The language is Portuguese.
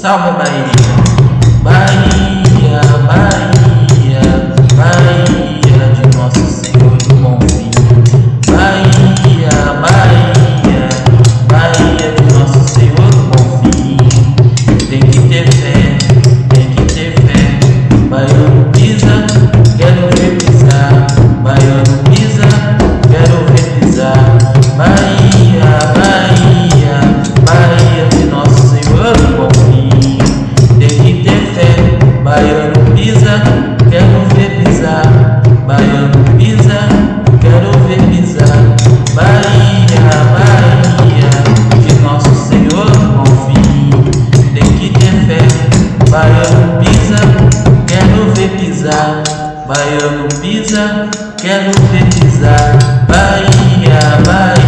那么慢一天 Baiano pisa, quero ver pisar. Baiano pisa, quero ver pisar. Bahia, Bahia, que Nosso Senhor confie. Tem que ter fé. Baiano pisa, quero ver pisar. Baiano pisa, quero ver pisar. Bahia, Bahia.